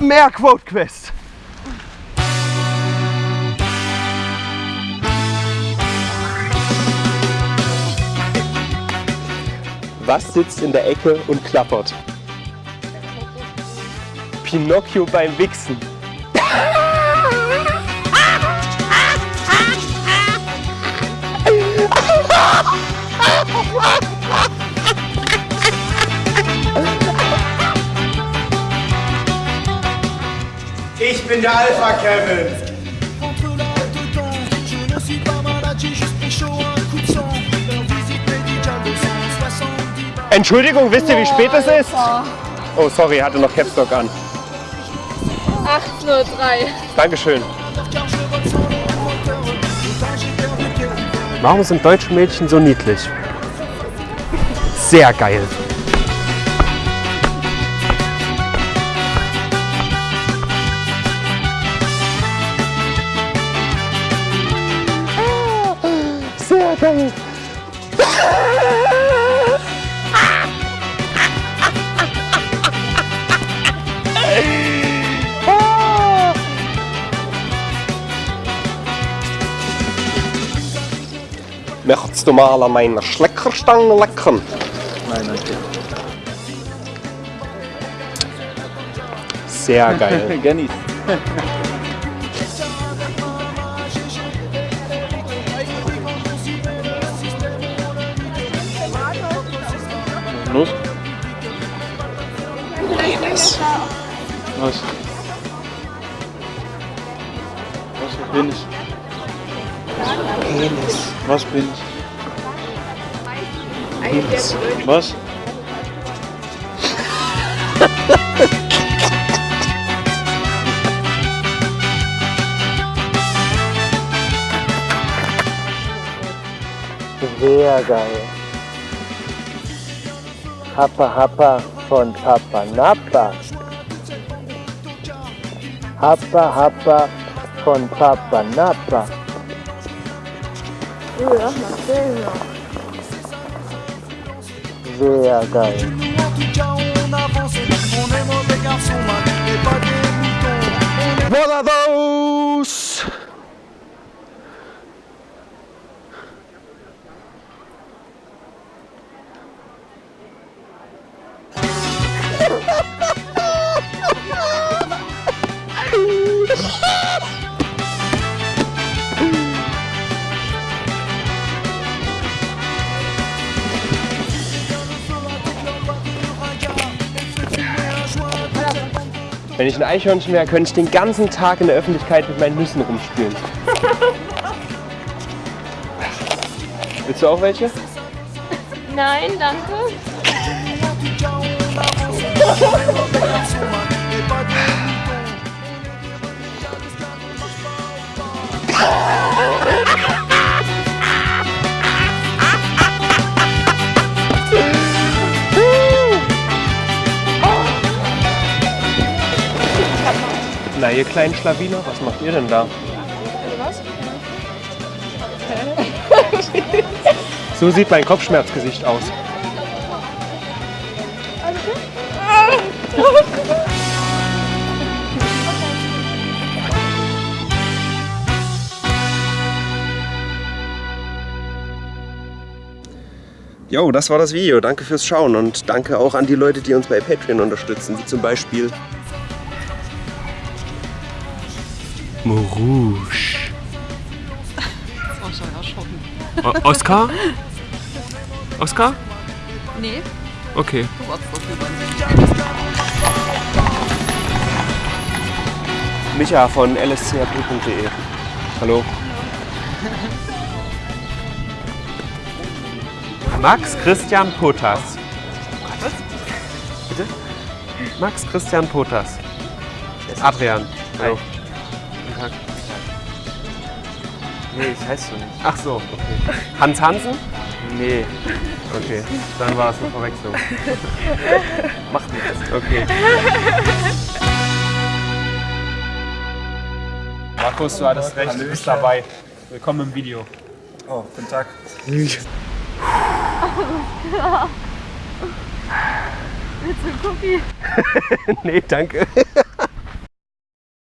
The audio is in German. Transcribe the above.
Mehr Quote Quest. Was sitzt in der Ecke und klappert? Pinocchio beim Wichsen. Médicale de 170 balles. Entschuldigung, wisst ihr, wie spät es ist? Oh, sorry, hatte noch Capstock an. 8.03 Dankeschön. Car je vole sans le moteur. Autant j'ai perdu quelques Warum sind deutsche Mädchen so niedlich? Sehr geil. Möchtest du mal an meiner Schleckerstange lecken? Nein, danke. Sehr geil. Genieß. Los. Was? Was bin ich? Penis. Was bin ich? Penis. Was? Sehr geil. Happa Happa von Papa Nappa. Happa Happa von Papa Nappa. Sehr geil. Wenn ich ein Eichhörnchen wäre, könnte ich den ganzen Tag in der Öffentlichkeit mit meinen Nüssen rumspielen. Willst du auch welche? Nein, danke. Na, ihr kleinen Schlawiner, was macht ihr denn da? So sieht mein Kopfschmerzgesicht aus. Jo, das war das Video. Danke fürs Schauen und danke auch an die Leute, die uns bei Patreon unterstützen, wie zum Beispiel Morouge. O Oskar? Oskar? Nee. Okay. Micha von lscap.de. Hallo. Max Christian Potas. Was? Bitte? Max Christian Potas. Adrian. Hallo. Nee, ich heiße so nicht. Ach so, okay. Hans Hansen? Nee, Okay, dann war es eine Verwechslung. macht nichts. Okay. Markus, du hattest recht, du bist dabei. Willkommen im Video. Oh, guten Tag. Willst du einen Cookie? nee, danke.